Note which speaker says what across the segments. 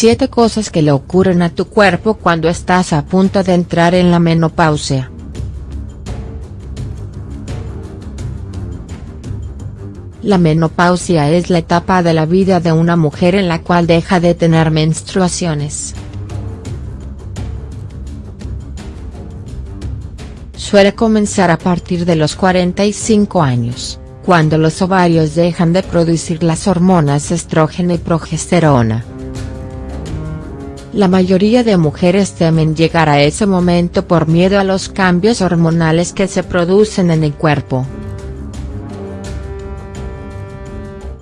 Speaker 1: 7 cosas que le ocurren a tu cuerpo cuando estás a punto de entrar en la menopausia. La menopausia es la etapa de la vida de una mujer en la cual deja de tener menstruaciones. Suele comenzar a partir de los 45 años, cuando los ovarios dejan de producir las hormonas estrógeno y progesterona. La mayoría de mujeres temen llegar a ese momento por miedo a los cambios hormonales que se producen en el cuerpo.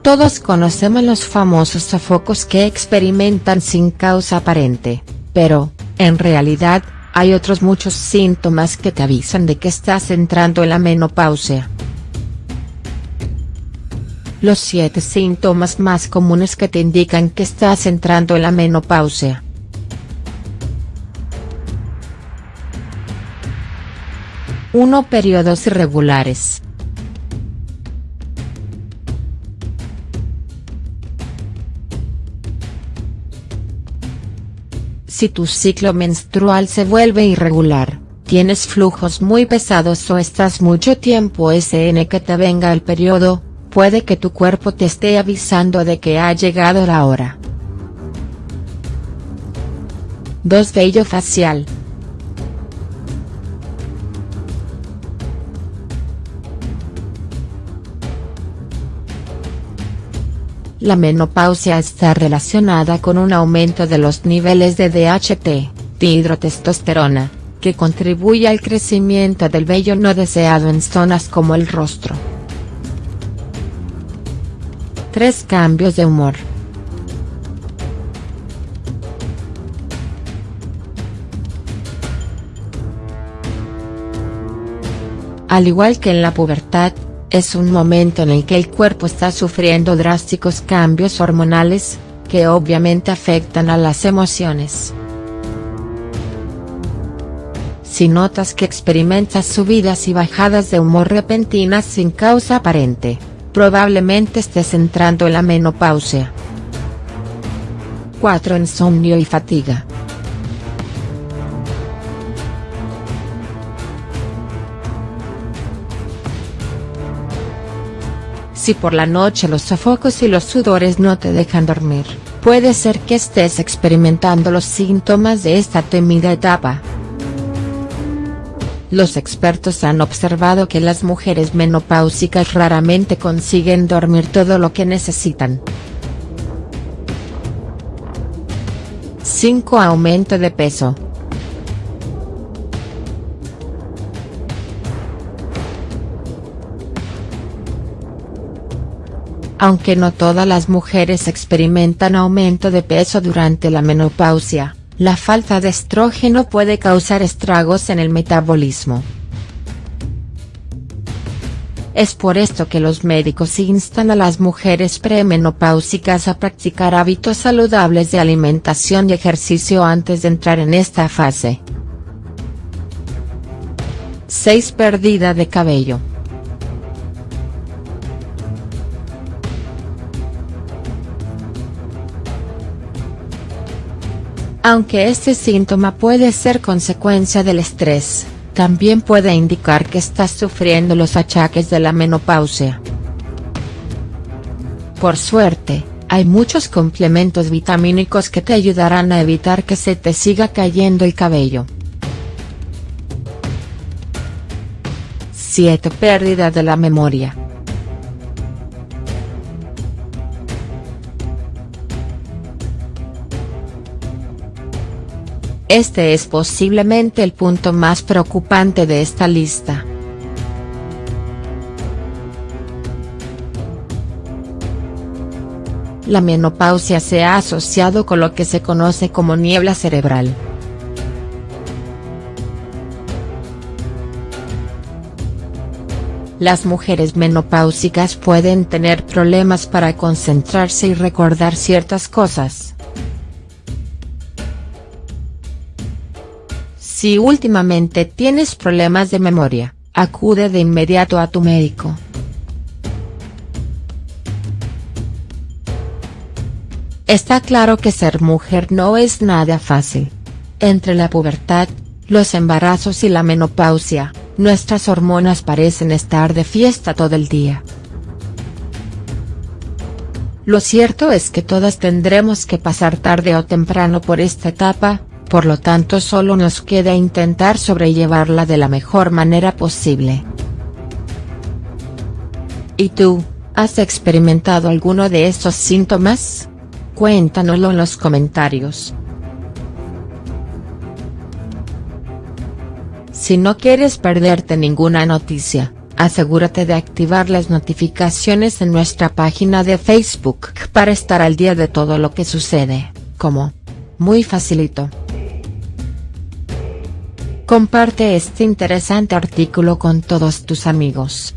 Speaker 1: Todos conocemos los famosos sofocos que experimentan sin causa aparente, pero, en realidad, hay otros muchos síntomas que te avisan de que estás entrando en la menopausia. Los 7 síntomas más comunes que te indican que estás entrando en la menopausia. 1. Periodos irregulares. Si tu ciclo menstrual se vuelve irregular, tienes flujos muy pesados o estás mucho tiempo SN que te venga el periodo, puede que tu cuerpo te esté avisando de que ha llegado la hora. 2. Vello facial. La menopausia está relacionada con un aumento de los niveles de DHT, dihidrotestosterona, que contribuye al crecimiento del vello no deseado en zonas como el rostro. 3 cambios de humor. Al igual que en la pubertad, es un momento en el que el cuerpo está sufriendo drásticos cambios hormonales, que obviamente afectan a las emociones. Si notas que experimentas subidas y bajadas de humor repentinas sin causa aparente, probablemente estés entrando en la menopausia. 4. Insomnio y fatiga. Si por la noche los sofocos y los sudores no te dejan dormir, puede ser que estés experimentando los síntomas de esta temida etapa. Los expertos han observado que las mujeres menopáusicas raramente consiguen dormir todo lo que necesitan. 5. Aumento de peso. Aunque no todas las mujeres experimentan aumento de peso durante la menopausia, la falta de estrógeno puede causar estragos en el metabolismo. Es por esto que los médicos instan a las mujeres premenopáusicas a practicar hábitos saludables de alimentación y ejercicio antes de entrar en esta fase. 6. Pérdida de cabello. Aunque este síntoma puede ser consecuencia del estrés, también puede indicar que estás sufriendo los achaques de la menopausia. Por suerte, hay muchos complementos vitamínicos que te ayudarán a evitar que se te siga cayendo el cabello. 7. Pérdida de la memoria. Este es posiblemente el punto más preocupante de esta lista. La menopausia se ha asociado con lo que se conoce como niebla cerebral. Las mujeres menopáusicas pueden tener problemas para concentrarse y recordar ciertas cosas. Si últimamente tienes problemas de memoria, acude de inmediato a tu médico. Está claro que ser mujer no es nada fácil. Entre la pubertad, los embarazos y la menopausia, nuestras hormonas parecen estar de fiesta todo el día. Lo cierto es que todas tendremos que pasar tarde o temprano por esta etapa, por lo tanto solo nos queda intentar sobrellevarla de la mejor manera posible. ¿Y tú, has experimentado alguno de estos síntomas? Cuéntanoslo en los comentarios. Si no quieres perderte ninguna noticia, asegúrate de activar las notificaciones en nuestra página de Facebook para estar al día de todo lo que sucede, como. Muy facilito. Comparte este interesante artículo con todos tus amigos.